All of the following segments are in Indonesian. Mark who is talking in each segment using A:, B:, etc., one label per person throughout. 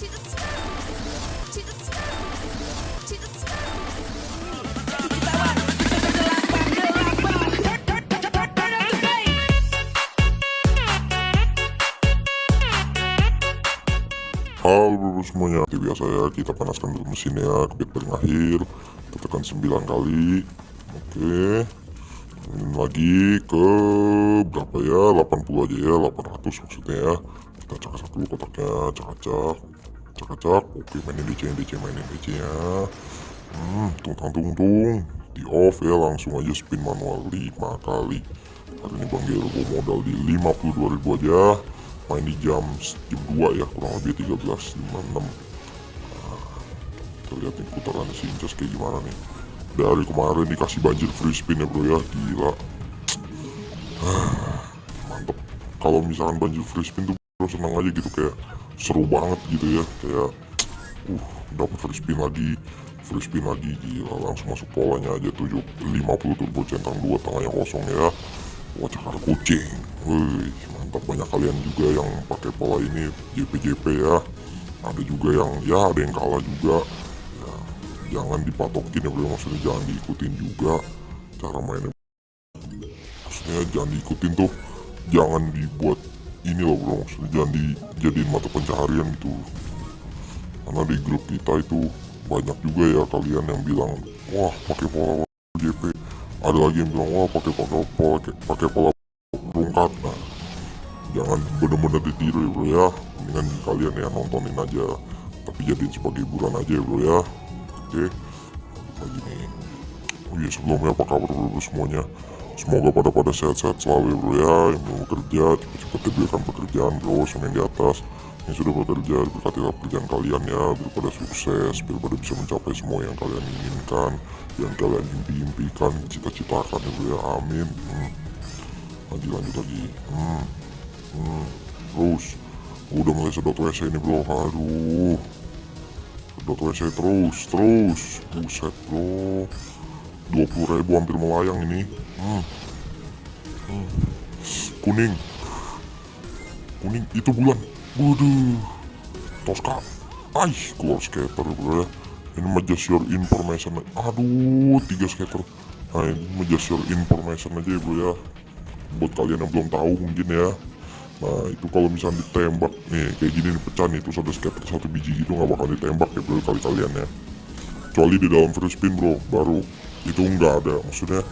A: Halo bro semuanya. Seperti biasa ya kita panaskan dulu mesinnya. Ke bit paling akhir. Kita tekan 9 kali. Oke. Lagi ke berapa ya? 80 aja ya. 800 maksudnya ya. Kita cak-cak dulu kotaknya Cak-cak Oke mainin DC DC mainin DC nya Hmm tung tung tung tung Di off ya langsung aja spin manual 5 kali. Hari ini Bang Gero bawa modal di 52 ribu aja. Main di jam jam 2 ya kurang lebih 13.56 nah, kita lihat nih putaran si Incas kayak gimana nih. Dari kemarin dikasih banjir free spin ya bro ya. Gila. Mantep. Kalau misalkan banjir free spin tuh bro senang aja gitu kayak seru banget gitu ya kayak uh dapat free spin lagi free spin lagi gila langsung masuk polanya aja 7 50 turbo centang 2 tengahnya kosong ya. Wah cakar kucing. Wih mantap banyak kalian juga yang pakai pola ini JP-JP ya. Ada juga yang ya ada yang kalah juga. Ya, Jangan dipatokin ya bro maksudnya jangan diikutin juga Cara mainnya. Maksudnya jangan diikutin tuh Jangan dibuat ini loh bro. Maksudnya jangan dijadiin mata pencaharian gitu. Karena di grup kita itu banyak juga ya kalian yang bilang Wah pakai pola JP ada lagi yang bilang wah pakai pakai pola pakai pola rungkat nah jangan bener-bener ditiru ya bro ya. Mendingan kalian ya nontonin aja. Tapi jadiin sebagai hiburan aja ya bro ya. Oke? Lagi nih oh iya sebelumnya apa kabar bro, bro semuanya semoga pada pada sehat-sehat selalu ya bro ya. Yang mau bekerja cepat-cepat diberikan pekerjaan bro semuanya di atas. Yang sudah bekerja berkatilah pekerjaan kalian ya. Biar sukses biar bisa mencapai semua yang kalian inginkan. Yang kalian impi-impikan cita-citakan ya bro ya. Amin. Hmm. lanjut lanjut lagi. Hmm. Hmm. terus. Udah mulai sedot WC ini bro. Aduh. Sedot WC terus terus. Buset bro 20 ribu hampir melayang ini hmm. Hmm. kuning kuning itu bulan Waduh, Tosca, ay keluar skater bro ya. Ini mah just your information. Aduh, tiga skater. Nah ini mah just your information aja ya bro ya. Buat kalian yang belum tahu mungkin ya. Nah itu kalau misalnya ditembak nih kayak gini nih pecah nih terus ada skater satu biji gitu nggak bakal ditembak ya bro kali kalian ya. Kecuali di dalam free spin bro baru itu nggak ada maksudnya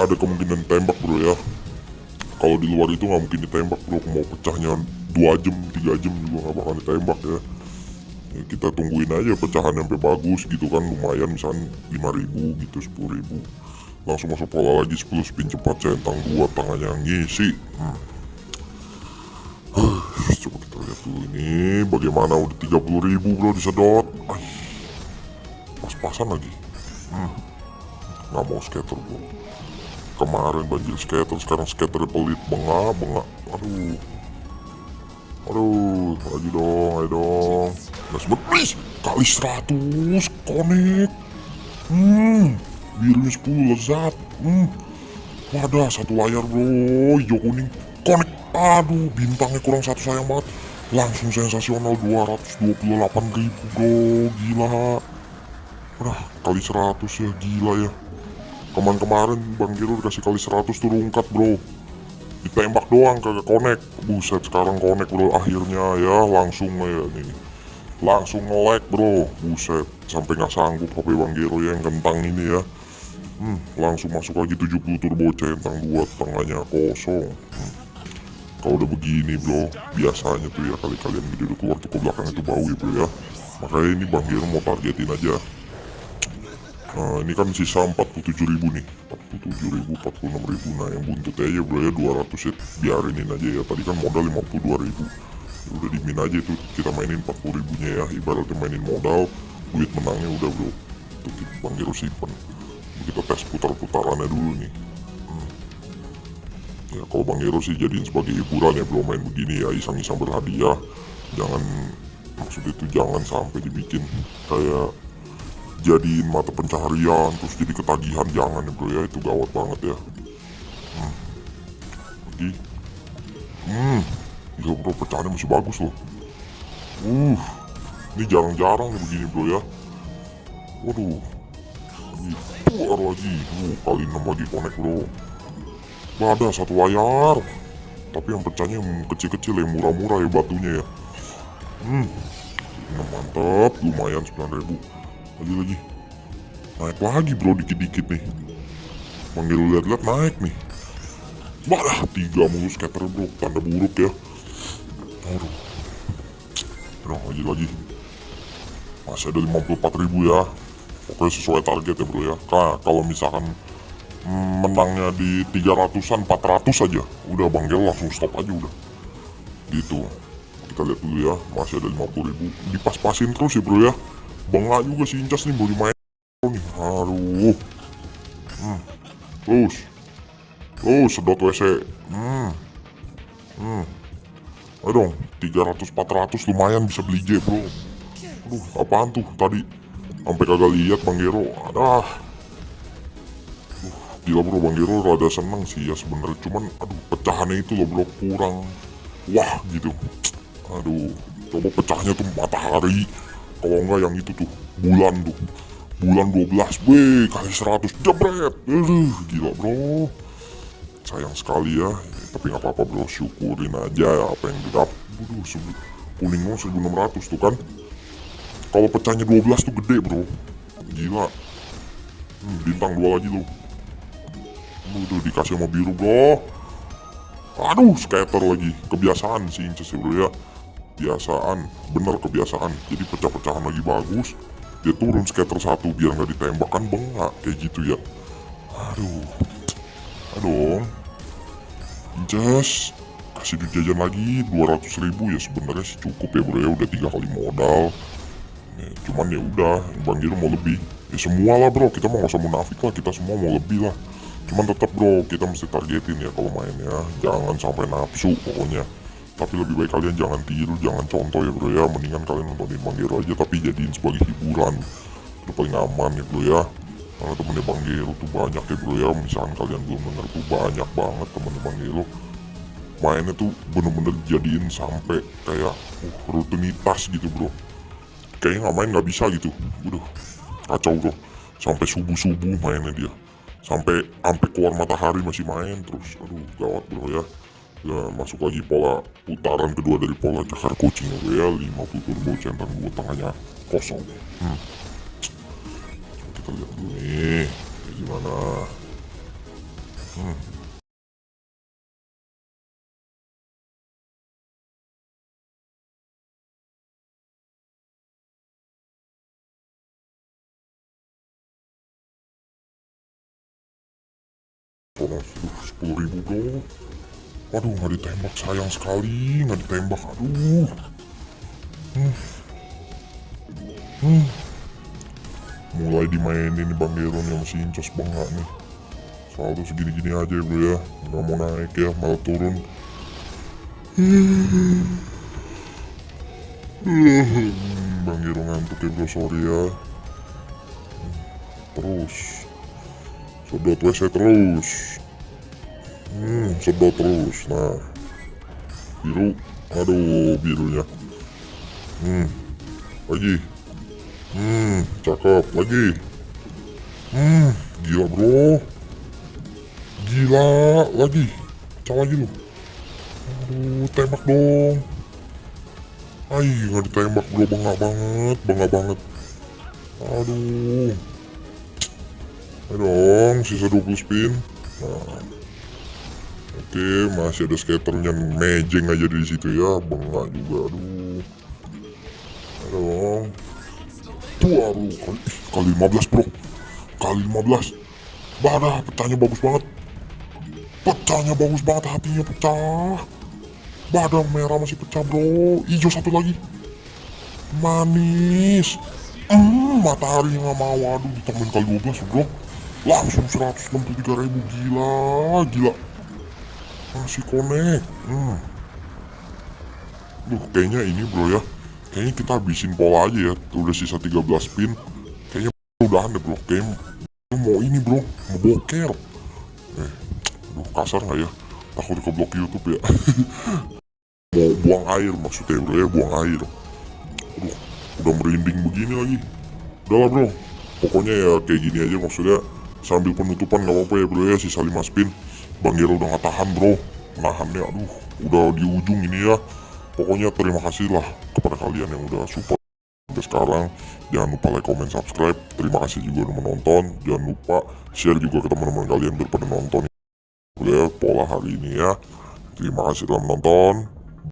A: ada kemungkinan tembak bro ya. Kalau di luar itu nggak mungkin ditembak bro. Mau pecahnya dua jam tiga jam juga nggak bakal ditembak ya. ya kita tungguin aja pecahan sampai bagus gitu kan lumayan misalnya 5000 gitu 10000 langsung masuk pola lagi 10 spin cepat centang dua tangannya ngisi. Hmm. Coba kita lihat dulu ini bagaimana udah 30000 bro disedot pas-pasan lagi hmm. nggak mau skater bro kemarin banjir skater sekarang skater pelit. Bengak bengak. Aduh. Aduh lagi dong ayo dong. Gas please. Kali 100 connect hmm birunya 10 lezat. Hmm. Wadah satu layar bro. Hijau kuning. Connect aduh bintangnya kurang satu sayang banget. Langsung sensasional 228 ribu bro. Gila udah kali 100 ya gila ya. Kemarin-kemarin Bang Giro dikasih kali 100 tuh rungkat bro. Ditembak doang kagak connect. Buset sekarang connect bro. Akhirnya ya langsung ya nih langsung nge-lag bro. Buset sampai nggak sanggup HP Bang Gero yang kentang ini ya. Hmm, langsung masuk lagi 70 turbo centang dua tengahnya kosong. Hmm. kalau udah begini bro biasanya tuh ya kali kalian video keluar tuh ke belakang itu bau ya bro ya. Makanya ini Bang Gero mau targetin aja Nah ini kan sisa 47 ribu nih. 47 ribu 46 ribu. Nah yang buntut aja bro ya 200 ya biarinin aja ya. Tadi kan modal 52 ribu. Ya Udah dimin aja itu kita mainin 40 ribunya ya. Ibaratnya mainin modal Duit menangnya udah bro kita Bang Gero simpen. Kita tes putar-putarannya dulu nih. Hmm. Ya kalau Bang Gero sih jadiin sebagai hiburan ya belum main begini ya. Iseng-iseng berhadiah. Jangan Maksud itu jangan sampai dibikin Kayak jadiin mata pencaharian terus jadi ketagihan jangan ya bro ya itu gawat banget ya hmm. lagi hmm gak bro pecahannya masih bagus loh Uh, ini jarang-jarang nih begini bro ya. Waduh, lagi keluar lagi. Uh, kali 6 lagi connect bro. Ada satu layar. Tapi yang pecahnya kecil-kecil yang murah-murah ya batunya ya. Hmm, mantap, lumayan 9000 Lagi lagi, naik lagi bro dikit-dikit nih. Panggil lihat-lihat naik nih. Malah tiga mulu scatter bro, tanda buruk ya. Aduh. Nah, lagi lagi. Masih ada 54 ribu ya. Pokoknya sesuai target ya bro ya. Nah, kalau misalkan menangnya di 300an, 400 aja. Udah Bang Gel langsung stop aja udah. Gitu. Kita lihat dulu ya. Masih ada 50 ribu. Dipas-pasin terus ya bro ya. Bangga juga si Incas nih baru main nih. Aduh. Hmm. Terus. Oh, sedot WC. Hmm. Hmm. Ayo dong, 300-400 lumayan bisa beli J bro. Aduh, apaan tuh tadi? Sampai kagak lihat Bang Gero. Adah. Aduh, gila bro, Bang Gero rada seneng sih ya sebenarnya. Cuman, aduh, pecahannya itu loh bro kurang. Wah, gitu. Aduh, coba pecahnya tuh matahari. Kalau enggak yang itu tuh, bulan tuh. Bulan 12 B kali 100 jebret. Aduh, gila bro. Sayang sekali ya tapi nggak apa-apa bro. Syukurin aja ya apa yang didapat Waduh, kuning lo 1600 tuh kan? Kalau pecahnya 12 tuh gede bro. Gila. Hmm, bintang dua lagi lo udah dikasih sama biru bro. Aduh scatter lagi. Kebiasaan sih Inces ya bro ya kebiasaan bener kebiasaan jadi pecah-pecahan lagi bagus dia turun scatter satu biar nggak ditembak kan bengak kayak gitu ya aduh Aduh, Just kasih duit jajan lagi 200 ribu ya sebenarnya sih cukup ya bro ya udah tiga kali modal. Ya, cuman ya udah Bang Giro mau lebih. Ya semua lah bro kita mau nggak usah munafik lah kita semua mau lebih lah. Cuman tetap bro kita mesti targetin ya kalau main ya jangan sampai nafsu pokoknya. Tapi lebih baik kalian jangan tiru, jangan contoh ya bro ya. Mendingan kalian nontonin Bang Giro aja tapi jadiin sebagai hiburan. Itu paling aman ya bro ya. Karena temennya Bang Gelo tuh banyak ya bro ya. Misalkan kalian belum denger tuh banyak banget temennya Bang Gelo mainnya tuh bener-bener jadiin sampai kayak uh, rutinitas gitu bro. Kayaknya nggak main nggak bisa gitu. Udah kacau bro. Sampai subuh-subuh mainnya dia. Sampai sampai keluar matahari masih main terus. Aduh gawat bro ya ya masuk lagi pola putaran kedua dari pola cakar kucing. Ya 50 turbo centang dua tengahnya kosong. Hmm. Kita lihat dulu nih kayak gimana. Hmm. Sepuluh ribu bro Waduh nggak ditembak sayang sekali. Nggak ditembak aduh. Hmm. Hmm. Mulai dimainin nih Bang Geron yang masih incos banget nih. Saldo segini-gini aja ya bro ya. Nggak mau naik ya malah turun. Bang Geron ngantuk ya bro sorry ya. Terus. Sedot WC terus hmm sedot terus nah biru aduh birunya hmm lagi Hmm, cakep. Lagi. Hmm, gila bro. Gila, lagi. Pecah lagi lu. Aduh, tembak dong. Ay, nggak ditembak bro, bangga banget, bangga banget. Aduh. Ayo dong, sisa 20 spin. Nah. Oke, masih ada skaternya mejeng aja di situ ya, bangga juga. Aduh. Dong dua bro kali, kali 15 bro. Kali 15 Badah pecahnya bagus banget. Pecahnya bagus banget hatinya pecah. Badang merah masih pecah bro. Hijau satu lagi. Manis. Hmm matahari nggak mau. Aduh ditambahin kali 12 bro. Langsung 163 ribu. Gila Gila Masih connect Hmm. Duh kayaknya ini bro ya. Kayaknya kita habisin pola aja ya. Udah sisa 13 spin kayaknya udah deh bro. Kayaknya mau ini bro. Mau boker. Eh aduh kasar nggak ya? Takut ke blok YouTube ya. Mau buang air maksudnya bro ya. Buang air. Aduh, udah merinding begini lagi. Udah lah bro, pokoknya ya kayak gini aja maksudnya. Sambil penutupan gak apa-apa ya bro ya. Sisa 5 spin. Bang Gero udah gak tahan bro, nahannya aduh udah di ujung ini ya. Pokoknya terima kasih lah kepada kalian yang udah support sampai sekarang. Jangan lupa like, comment, subscribe. Terima kasih juga udah menonton. Jangan lupa share juga ke teman-teman kalian biar nonton. Ya, pola hari ini ya. Terima kasih telah menonton.